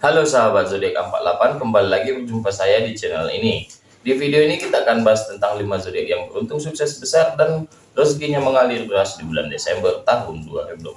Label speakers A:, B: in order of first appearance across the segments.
A: Halo sahabat zodiak 48, kembali lagi berjumpa saya di channel ini. Di video ini kita akan bahas tentang 5 zodiak yang beruntung sukses besar dan rezekinya mengalir deras di bulan Desember tahun 2021.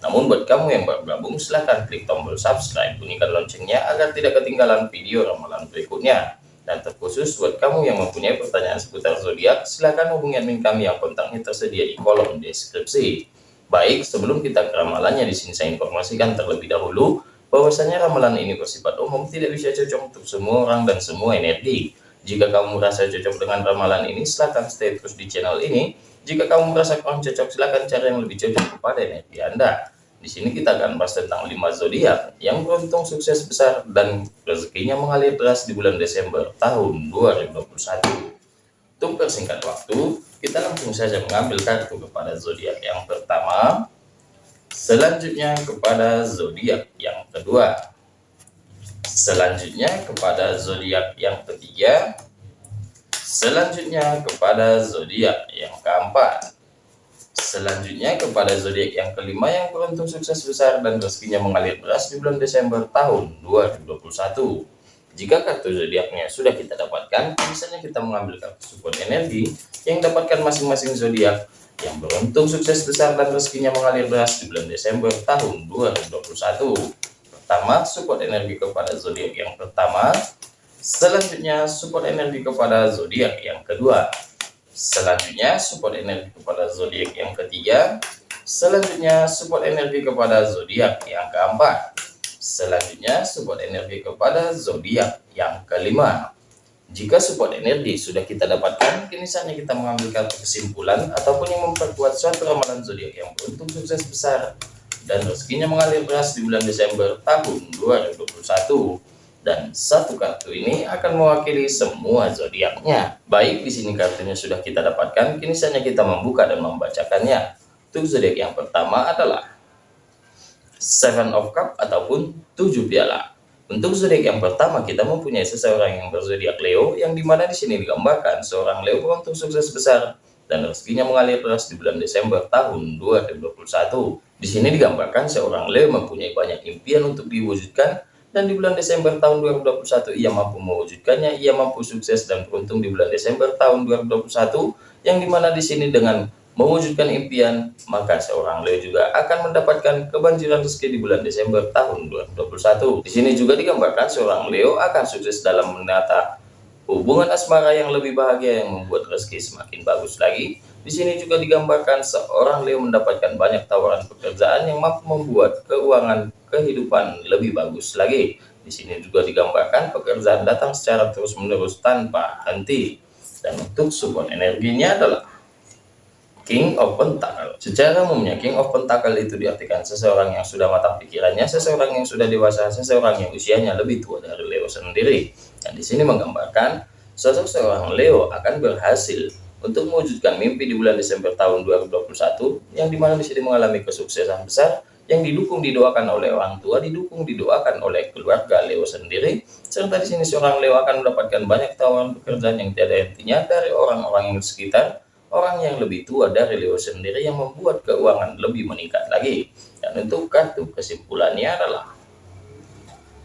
A: Namun buat kamu yang baru gabung, silahkan klik tombol subscribe, bunyikan loncengnya agar tidak ketinggalan video ramalan berikutnya. Dan terkhusus buat kamu yang mempunyai pertanyaan seputar zodiak, silahkan hubungi admin kami yang kontaknya tersedia di kolom deskripsi. Baik, sebelum kita ke ramalannya, di sini saya informasikan terlebih dahulu bahwasanya ramalan ini bersifat umum, tidak bisa cocok untuk semua orang dan semua energi. Jika kamu merasa cocok dengan ramalan ini, silahkan stay terus di channel ini. Jika kamu merasa kurang cocok, silahkan cari yang lebih cocok kepada energi Anda. Di sini kita akan bahas tentang 5 zodiak yang beruntung sukses besar dan rezekinya mengalir deras di bulan Desember tahun 2021. Untuk persingkat waktu, kita langsung saja mengambil kartu kepada zodiak yang pertama, selanjutnya kepada zodiak yang kedua, selanjutnya kepada zodiak yang ketiga, selanjutnya kepada zodiak yang keempat, selanjutnya kepada zodiak yang kelima yang beruntung sukses besar dan rezekinya mengalir deras di bulan Desember tahun 2021. Jika kartu zodiaknya sudah kita dapatkan, misalnya kita mengambil kartu support energi yang dapatkan masing-masing zodiak yang beruntung sukses besar dan rezekinya mengalir deras di bulan Desember tahun 2021. Pertama, support energi kepada zodiak yang pertama. Selanjutnya, support energi kepada zodiak yang kedua. Selanjutnya, support energi kepada zodiak yang ketiga. Selanjutnya, support energi kepada zodiak yang keempat. Selanjutnya, support energi kepada zodiak yang kelima. Jika support energi sudah kita dapatkan, kini saatnya kita mengambil kartu kesimpulan ataupun yang memperkuat suatu ramalan zodiak yang beruntung sukses besar dan rezekinya mengalir deras di bulan Desember tahun 2021. Dan satu kartu ini akan mewakili semua zodiaknya. Baik, di sini kartunya sudah kita dapatkan, kini saatnya kita membuka dan membacakannya. Untuk zodiak yang pertama adalah Seven of Cup ataupun tujuh piala. Untuk zodiak yang pertama kita mempunyai seseorang yang berzodiak Leo yang di mana di sini digambarkan seorang Leo beruntung sukses besar dan rezekinya mengalir deras di bulan Desember tahun 2021. Di sini digambarkan seorang Leo mempunyai banyak impian untuk diwujudkan dan di bulan Desember tahun 2021 ia mampu mewujudkannya, ia mampu sukses dan beruntung di bulan Desember tahun 2021 yang di mana di sini dengan mewujudkan impian, maka seorang Leo juga akan mendapatkan kebanjiran rezeki di bulan Desember tahun 2021. Di sini juga digambarkan seorang Leo akan sukses dalam menata hubungan asmara yang lebih bahagia yang membuat rezeki semakin bagus lagi. Di sini juga digambarkan seorang Leo mendapatkan banyak tawaran pekerjaan yang mampu membuat keuangan kehidupan lebih bagus lagi. Di sini juga digambarkan pekerjaan datang secara terus-menerus tanpa henti. Dan untuk support energinya adalah King of Pentacle. Secara umumnya King of Pentacle itu diartikan seseorang yang sudah matang pikirannya, seseorang yang sudah dewasa, seseorang yang usianya lebih tua dari Leo sendiri. Dan di sini menggambarkan sosok seorang Leo akan berhasil untuk mewujudkan mimpi di bulan Desember tahun 2021 yang di mana di sini mengalami kesuksesan besar yang didukung didoakan oleh orang tua, didukung didoakan oleh keluarga Leo sendiri, serta di sini seorang Leo akan mendapatkan banyak tawaran pekerjaan yang tiada hentinya dari orang-orang yang sekitar orang yang lebih tua dari Leo sendiri yang membuat keuangan lebih meningkat lagi. Dan untuk kartu kesimpulannya adalah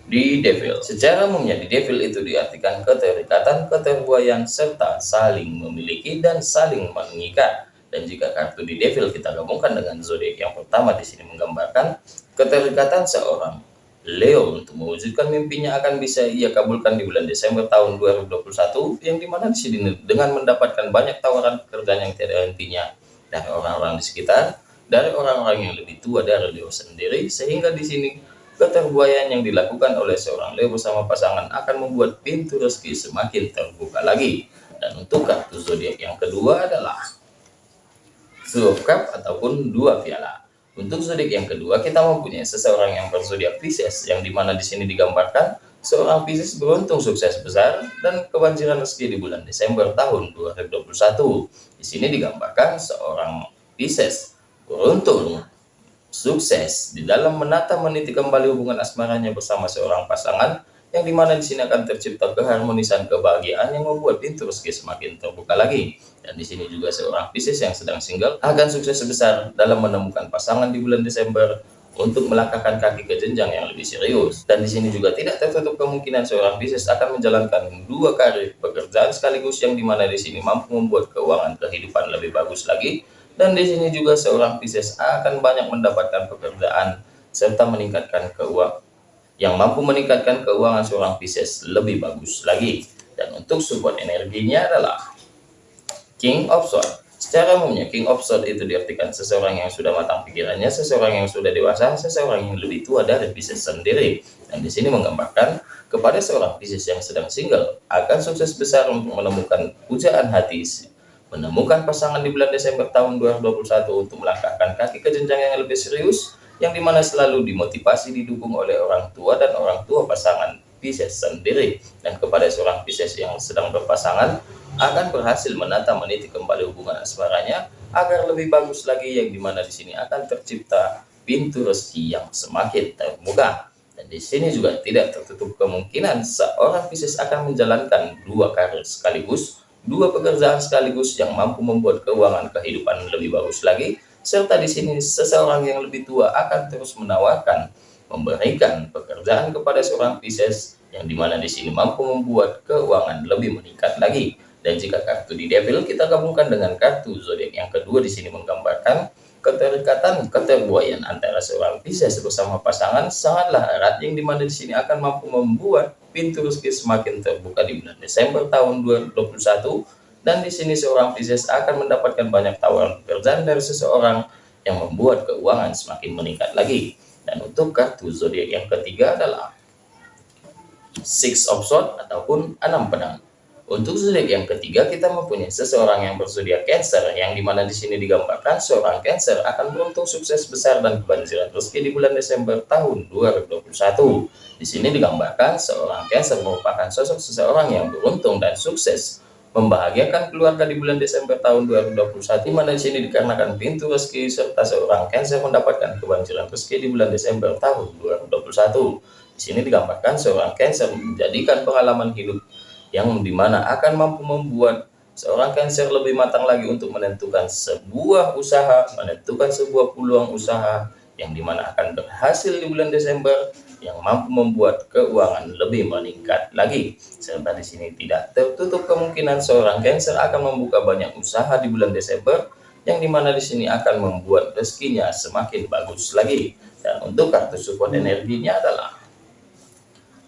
A: di Devil. Secara umumnya di Devil itu diartikan keterikatan, keterbuayan, serta saling memiliki dan saling mengikat. Dan jika kartu di Devil kita gabungkan dengan zodiak yang pertama di sini menggambarkan keterikatan seorang Leo untuk mewujudkan mimpinya akan bisa ia kabulkan di bulan Desember tahun 2021 yang di mana di sini dengan mendapatkan banyak tawaran pekerjaan yang tidak hentinya dari orang-orang di sekitar, dari orang-orang yang lebih tua dari Leo sendiri sehingga di sini keterbuayaan yang dilakukan oleh seorang Leo bersama pasangan akan membuat pintu rezeki semakin terbuka lagi. Dan untuk kartu zodiak yang kedua adalah Cup ataupun dua piala. Untuk zodiak yang kedua, kita mempunyai seseorang yang berzodiak Pisces, yang di mana di sini digambarkan seorang Pisces beruntung sukses besar dan kebanjiran rezeki di bulan Desember tahun 2021. Di sini digambarkan seorang Pisces beruntung sukses di dalam menata meniti kembali hubungan asmaranya bersama seorang pasangan yang di mana di sini akan tercipta keharmonisan kebahagiaan yang membuat pintu rezeki semakin terbuka lagi. Dan di sini juga seorang Pisces yang sedang single akan sukses besar dalam menemukan pasangan di bulan Desember untuk melangkahkan kaki ke jenjang yang lebih serius. Dan di sini juga tidak tertutup kemungkinan seorang Pisces akan menjalankan dua karir pekerjaan sekaligus yang di mana di sini mampu membuat keuangan kehidupan lebih bagus lagi. Dan di sini juga seorang Pisces akan banyak mendapatkan pekerjaan serta meningkatkan keuangan yang mampu meningkatkan keuangan seorang Pisces lebih bagus lagi. Dan untuk support energinya adalah King of Swords. Secara umumnya, King of Swords itu diartikan seseorang yang sudah matang pikirannya, seseorang yang sudah dewasa, seseorang yang lebih tua dari Pisces sendiri. Dan di sini menggambarkan kepada seorang Pisces yang sedang single, akan sukses besar untuk menemukan pujaan hati, menemukan pasangan di bulan Desember tahun 2021 untuk melangkahkan kaki ke jenjang yang lebih serius, yang di mana selalu dimotivasi didukung oleh orang tua dan orang tua pasangan Pisces sendiri. Dan kepada seorang Pisces yang sedang berpasangan, akan berhasil menata meniti kembali hubungan asmaranya agar lebih bagus lagi yang di mana di sini akan tercipta pintu rezeki yang semakin terbuka dan di sini juga tidak tertutup kemungkinan seorang Pisces akan menjalankan dua karir sekaligus dua pekerjaan sekaligus yang mampu membuat keuangan kehidupan lebih bagus lagi serta di sini seseorang yang lebih tua akan terus menawarkan memberikan pekerjaan kepada seorang Pisces yang di mana di sini mampu membuat keuangan lebih meningkat lagi. Dan jika kartu di Devil kita gabungkan dengan kartu zodiak yang kedua di sini menggambarkan keterikatan keterbuayan antara seorang Pisces bersama pasangan. Sangatlah erat yang di mana di sini akan mampu membuat pintu rezeki semakin terbuka di bulan Desember tahun 2021 dan di sini seorang Pisces akan mendapatkan banyak tawaran pekerjaan dari seseorang yang membuat keuangan semakin meningkat lagi. Dan untuk kartu zodiak yang ketiga adalah Six of Swords ataupun enam pedang. Untuk zodiak yang ketiga, kita mempunyai seseorang yang berzodiak Cancer, yang di mana di sini digambarkan seorang Cancer akan beruntung sukses besar dan kebanjiran rezeki di bulan Desember tahun 2021. Di sini digambarkan seorang Cancer merupakan sosok seseorang yang beruntung dan sukses membahagiakan keluarga di bulan Desember tahun 2021 di mana di sini dikarenakan pintu rezeki serta seorang Cancer mendapatkan kebanjiran rezeki di bulan Desember tahun 2021. Di sini digambarkan seorang Cancer menjadikan pengalaman hidup yang di mana akan mampu membuat seorang Cancer lebih matang lagi untuk menentukan sebuah usaha, menentukan sebuah peluang usaha yang di mana akan berhasil di bulan Desember yang mampu membuat keuangan lebih meningkat lagi. Serta di sini tidak tertutup kemungkinan seorang Cancer akan membuka banyak usaha di bulan Desember yang di mana di sini akan membuat rezekinya semakin bagus lagi. Dan untuk kartu support energinya adalah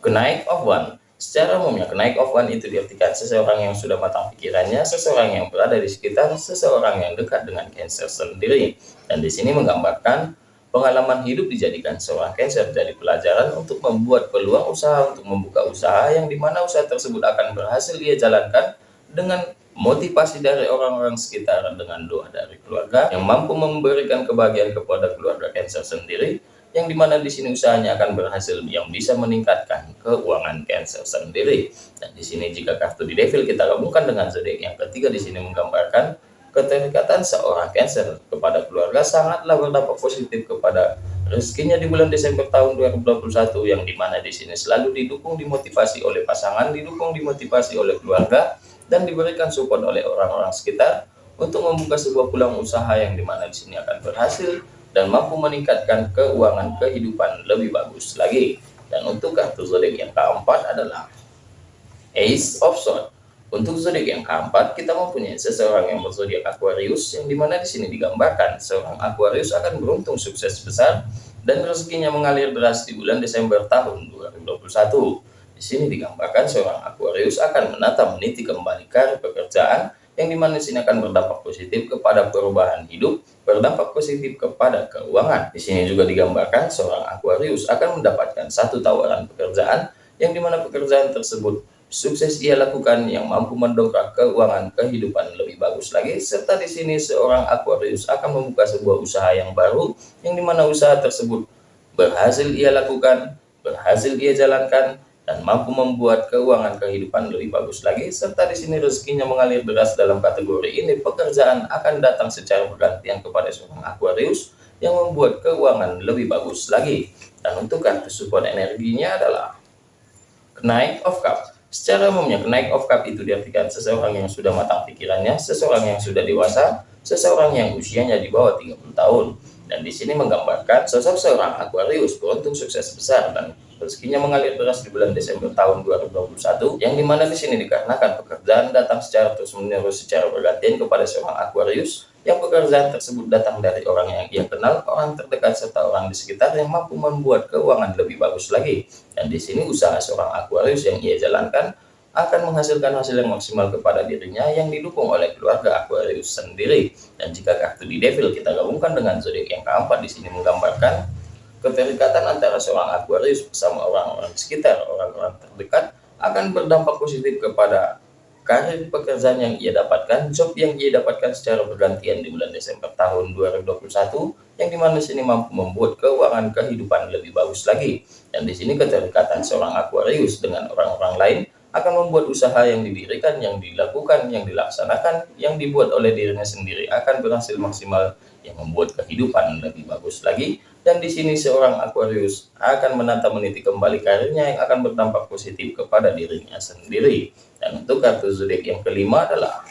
A: kenaik of one Secara umumnya, kenaik of one itu diartikan seseorang yang sudah matang pikirannya, seseorang yang berada di sekitar, seseorang yang dekat dengan Cancer sendiri. Dan di sini menggambarkan pengalaman hidup dijadikan seorang Cancer jadi pelajaran untuk membuat peluang usaha untuk membuka usaha yang di mana usaha tersebut akan berhasil dia jalankan dengan motivasi dari orang-orang sekitar dengan doa dari keluarga yang mampu memberikan kebahagiaan kepada keluarga Cancer sendiri yang di mana di sini usahanya akan berhasil yang bisa meningkatkan keuangan Cancer sendiri. Dan di sini jika kartu di Devil kita gabungkan dengan zodiak yang ketiga di sini menggambarkan keterikatan seorang Cancer kepada keluarga sangatlah berdampak positif kepada rezekinya di bulan Desember tahun 2021 yang di mana di sini selalu didukung dimotivasi oleh pasangan, didukung dimotivasi oleh keluarga dan diberikan support oleh orang-orang sekitar untuk membuka sebuah pulang usaha yang di mana di sini akan berhasil dan mampu meningkatkan keuangan kehidupan lebih bagus lagi. Dan untuk kartu zodiak yang keempat adalah Ace of Swords. Untuk zodiak yang keempat, kita mempunyai seseorang yang berzodiak Aquarius, yang di mana di sini digambarkan seorang Aquarius akan beruntung sukses besar dan rezekinya mengalir deras di bulan Desember tahun 2021. Di sini digambarkan seorang Aquarius akan menata meniti kembali karir pekerjaan yang di mana sini akan berdampak positif kepada perubahan hidup, berdampak positif kepada keuangan. Di sini juga digambarkan seorang Aquarius akan mendapatkan satu tawaran pekerjaan yang di mana pekerjaan tersebut sukses ia lakukan yang mampu mendongkrak keuangan kehidupan lebih bagus lagi. Serta di sini seorang Aquarius akan membuka sebuah usaha yang baru yang di mana usaha tersebut berhasil ia lakukan berhasil ia jalankan dan mampu membuat keuangan kehidupan lebih bagus lagi. Serta di sini rezekinya mengalir deras dalam kategori ini. Pekerjaan akan datang secara bergantian kepada seorang Aquarius yang membuat keuangan lebih bagus lagi. Dan untuk kartu support energinya adalah kenaik of cup secara umumnya kenaik of cup itu diartikan seseorang yang sudah matang pikirannya seseorang yang sudah dewasa seseorang yang usianya di bawah 30 tahun. Dan di sini menggambarkan sosok seorang Aquarius beruntung sukses besar dan rezekinya mengalir deras di bulan Desember tahun 2021 yang di mana di sini dikarenakan pekerjaan datang secara terus-menerus secara bergantian kepada seorang Aquarius yang pekerjaan tersebut datang dari orang yang ia kenal, orang terdekat serta orang di sekitar yang mampu membuat keuangan lebih bagus lagi. Dan di sini usaha seorang Aquarius yang ia jalankan akan menghasilkan hasil yang maksimal kepada dirinya yang didukung oleh keluarga Aquarius sendiri. Dan jika kartu di Devil kita gabungkan dengan zodiak yang keempat di sini menggambarkan keterikatan antara seorang Aquarius bersama orang-orang sekitar, orang-orang terdekat akan berdampak positif kepada karir pekerjaan yang ia dapatkan, job yang ia dapatkan secara bergantian di bulan Desember tahun 2021, yang di mana sini mampu membuat keuangan kehidupan lebih bagus lagi. Dan di sini keterikatan seorang Aquarius dengan orang-orang lain akan membuat usaha yang didirikan, yang dilakukan, yang dilaksanakan, yang dibuat oleh dirinya sendiri akan berhasil maksimal yang membuat kehidupan lebih bagus lagi. Dan di sini seorang Aquarius akan menata meniti kembali karirnya yang akan berdampak positif kepada dirinya sendiri. Dan untuk kartu zodiak yang kelima adalah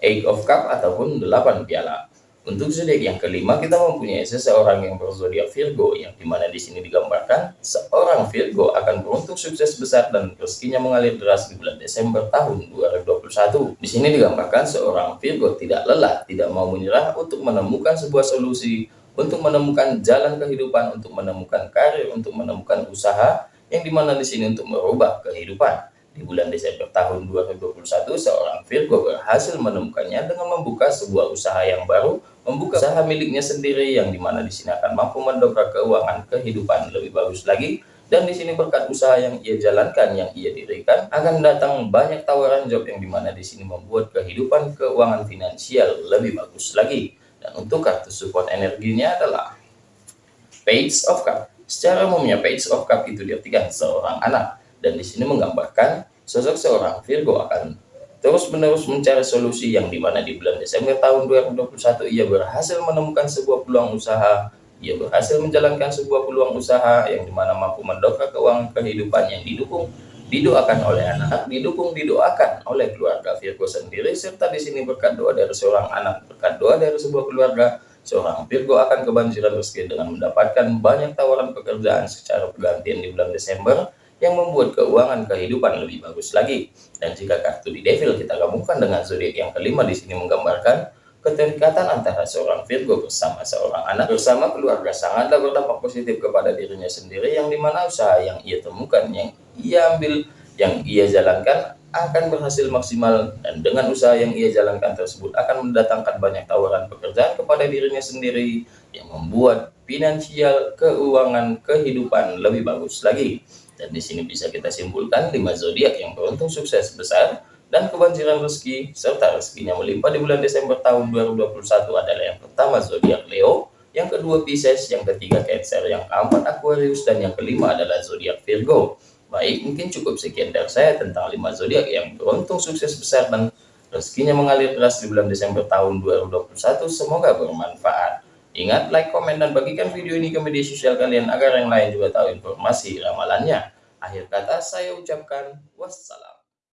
A: Eight of Cup ataupun delapan piala. Untuk zodiak yang kelima kita mempunyai seseorang yang berzodiak Virgo yang di mana di sini digambarkan seorang Virgo akan beruntung sukses besar dan rezekinya mengalir deras di bulan Desember tahun 2021. Di sini digambarkan seorang Virgo tidak lelah, tidak mau menyerah untuk menemukan sebuah solusi, untuk menemukan jalan kehidupan, untuk menemukan karir, untuk menemukan usaha yang di mana di sini untuk merubah kehidupan. Di bulan Desember tahun 2021, seorang Virgo berhasil menemukannya dengan membuka sebuah usaha yang baru, membuka usaha miliknya sendiri yang di mana di sini akan mampu mendobrak keuangan kehidupan lebih bagus lagi. Dan di sini berkat usaha yang ia jalankan, yang ia dirikan, akan datang banyak tawaran job yang di mana di sini membuat kehidupan keuangan finansial lebih bagus lagi. Untuk kartu support energinya adalah Page of Cup. Secara umumnya Page of Cup itu diartikan seorang anak dan di sini menggambarkan sosok seorang Virgo akan terus-menerus mencari solusi yang di mana di bulan Desember tahun 2021 ia berhasil menemukan sebuah peluang usaha ia berhasil menjalankan sebuah peluang usaha yang di mana mampu mendongkrak keuangan kehidupan yang didukung didoakan oleh anak didukung didoakan oleh keluarga Virgo sendiri serta di sini berkat doa dari seorang anak berkat doa dari sebuah keluarga seorang Virgo akan kebanjiran rezeki dengan mendapatkan banyak tawaran pekerjaan secara bergantian di bulan Desember yang membuat keuangan kehidupan lebih bagus lagi. Dan jika kartu di Devil kita gabungkan dengan zodiak yang kelima di sini menggambarkan keterikatan antara seorang Virgo bersama seorang anak. Bersama keluarga sangatlah berdampak positif kepada dirinya sendiri yang di mana usaha yang ia temukan yang ia ambil yang ia jalankan akan berhasil maksimal dan dengan usaha yang ia jalankan tersebut akan mendatangkan banyak tawaran pekerjaan kepada dirinya sendiri yang membuat finansial keuangan kehidupan lebih bagus lagi. Dan di sini bisa kita simpulkan lima zodiak yang beruntung sukses besar dan kebanjiran rezeki serta rezekinya melimpah di bulan Desember tahun 2021 adalah yang pertama zodiak Leo, yang kedua Pisces, yang ketiga Cancer, yang keempat Aquarius dan yang kelima adalah zodiak Virgo. Baik, mungkin cukup sekian dari saya tentang lima zodiak yang beruntung sukses besar dan rezekinya mengalir deras di bulan Desember tahun 2021. Semoga bermanfaat. Ingat, like, komen, dan bagikan video ini ke media sosial kalian agar yang lain juga tahu informasi ramalannya. Akhir kata saya ucapkan wassalam.